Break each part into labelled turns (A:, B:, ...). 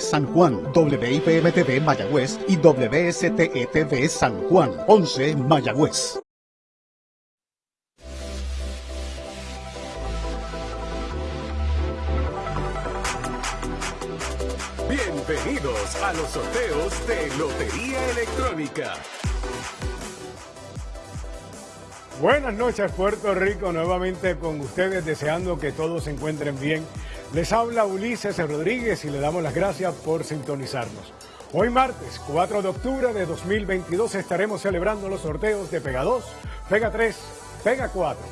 A: San Juan, WIPM-TV Mayagüez y WSTETV San Juan, 11 Mayagüez.
B: Bienvenidos a los sorteos de Lotería Electrónica.
C: Buenas noches Puerto Rico, nuevamente con ustedes deseando que todos se encuentren bien. Les habla Ulises Rodríguez y le damos las gracias por sintonizarnos. Hoy martes 4 de octubre de 2022 estaremos celebrando los sorteos de Pega 2, Pega 3, Pega 4,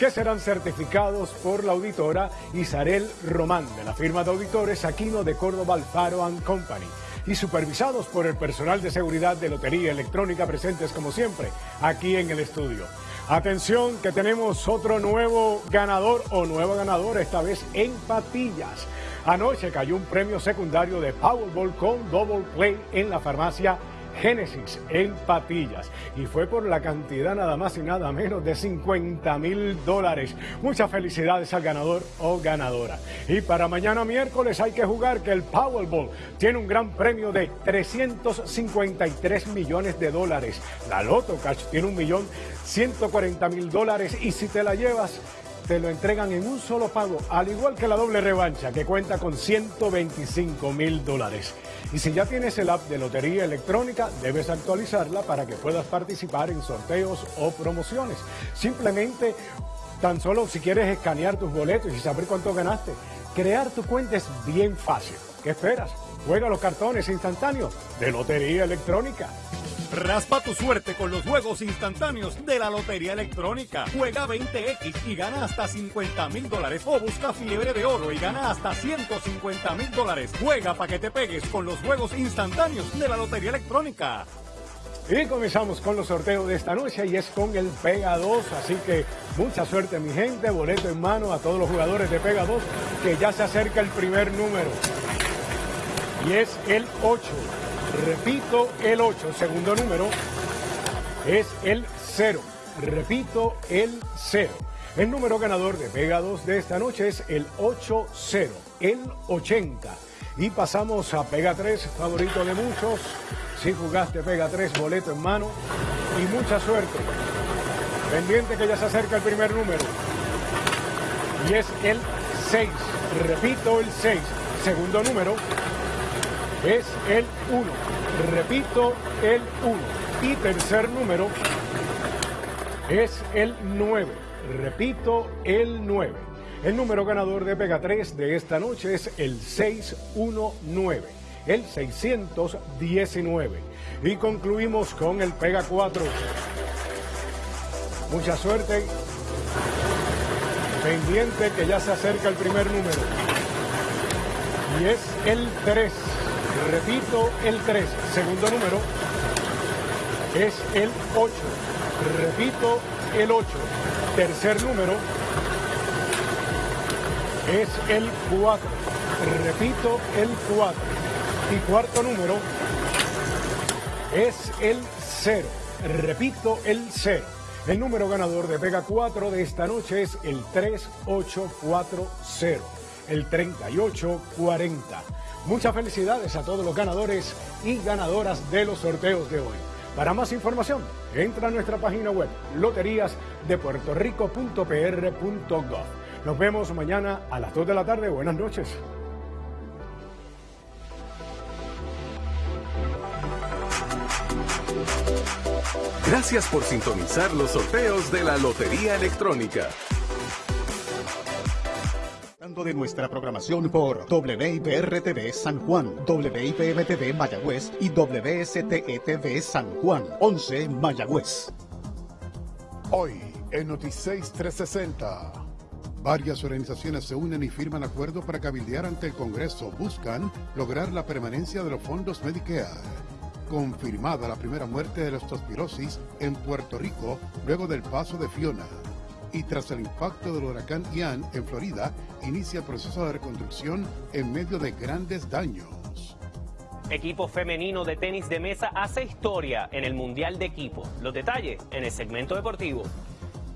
C: que serán certificados por la auditora Isarel Román de la firma de auditores Aquino de Córdoba Alfaro Company y supervisados por el personal de seguridad de Lotería Electrónica presentes como siempre aquí en el estudio. Atención que tenemos otro nuevo ganador o nueva ganadora, esta vez en patillas. Anoche cayó un premio secundario de Powerball con Double Play en la farmacia Génesis en Patillas y fue por la cantidad nada más y nada menos de 50 mil dólares. Muchas felicidades al ganador o ganadora. Y para mañana miércoles hay que jugar que el Powerball tiene un gran premio de 353 millones de dólares. La Loto Cash tiene un millón 140 mil dólares y si te la llevas te lo entregan en un solo pago, al igual que la doble revancha que cuenta con 125 mil dólares. Y si ya tienes el app de Lotería Electrónica, debes actualizarla para que puedas participar en sorteos o promociones. Simplemente, tan solo si quieres escanear tus boletos y saber cuánto ganaste, crear tu cuenta es bien fácil. ¿Qué esperas? Juega los cartones instantáneos de Lotería Electrónica.
D: Raspa tu suerte con los juegos instantáneos de la Lotería Electrónica. Juega 20X y gana hasta 50 mil dólares. O busca fiebre de oro y gana hasta 150 mil dólares. Juega para que te pegues con los juegos instantáneos de la Lotería Electrónica.
C: Y comenzamos con los sorteos de esta noche y es con el Pega 2, así que mucha suerte mi gente, boleto en mano a todos los jugadores de Pega 2, que ya se acerca el primer número. Y es el 8. Repito, el 8, segundo número, es el 0. Repito, el 0. El número ganador de Pega 2 de esta noche es el 8-0, el 80. Y pasamos a Pega 3, favorito de muchos. Si jugaste Pega 3, boleto en mano. Y mucha suerte. Pendiente que ya se acerca el primer número. Y es el 6. Repito, el 6. Segundo número es el 1. Repito, el 1. Y tercer número es el 9. Repito, el 9. El número ganador de Pega 3 de esta noche es el 619, el 619. Y concluimos con el Pega 4. Mucha suerte. Pendiente que ya se acerca el primer número. Y es el 3. Repito, el 3. Segundo número es el 8. Repito, el 8. Tercer número es el 4. Repito, el 4. Y cuarto número es el 0. Repito, el 0. El número ganador de Pega 4 de esta noche es el 3840, el 3840. Muchas felicidades a todos los ganadores y ganadoras de los sorteos de hoy. Para más información, entra a nuestra página web loteríasdepuertorico.pr.gov. Nos vemos mañana a las 2 de la tarde. Buenas noches.
B: Gracias por sintonizar los sorteos de la Lotería Electrónica
A: de nuestra programación por WIPR-TV San Juan, WIPM-TV Mayagüez y WSTETV San Juan, 11 Mayagüez.
E: Hoy, en Noticias 360, varias organizaciones se unen y firman acuerdos para cabildear ante el Congreso. Buscan lograr la permanencia de los fondos Medicare. Confirmada la primera muerte de la leptospirosis en Puerto Rico luego del paso de Fiona y tras el impacto del huracán Ian en Florida, inicia el proceso de reconstrucción en medio de grandes daños.
F: Equipo femenino de tenis de mesa hace historia en el Mundial de Equipo. Los detalles en el segmento deportivo.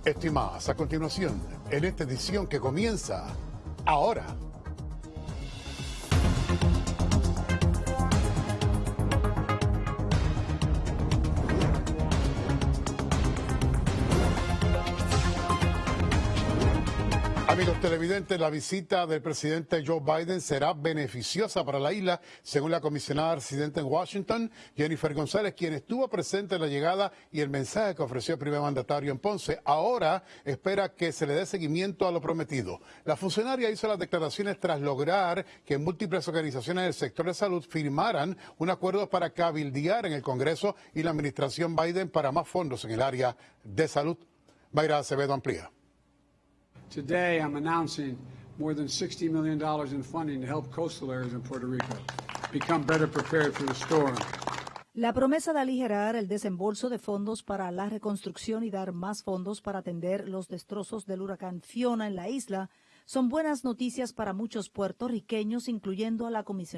E: Estimadas, a continuación, en esta edición que comienza ahora. Amigos televidentes, la visita del presidente Joe Biden será beneficiosa para la isla, según la comisionada residente en Washington, Jennifer González, quien estuvo presente en la llegada y el mensaje que ofreció el primer mandatario en Ponce. Ahora espera que se le dé seguimiento a lo prometido. La funcionaria hizo las declaraciones tras lograr que múltiples organizaciones del sector de salud firmaran un acuerdo para cabildear en el Congreso y la administración Biden para más fondos en el área de salud. Mayra Acevedo amplía.
G: Today, I'm announcing more than $60 million in funding to help coastal areas in Puerto Rico become better prepared for the storm.
H: La promesa de aligerar el desembolso de fondos para la reconstrucción y dar más fondos para atender los destrozos del huracán Fiona en la isla son buenas noticias para muchos puertorriqueños, incluyendo a la comisionada.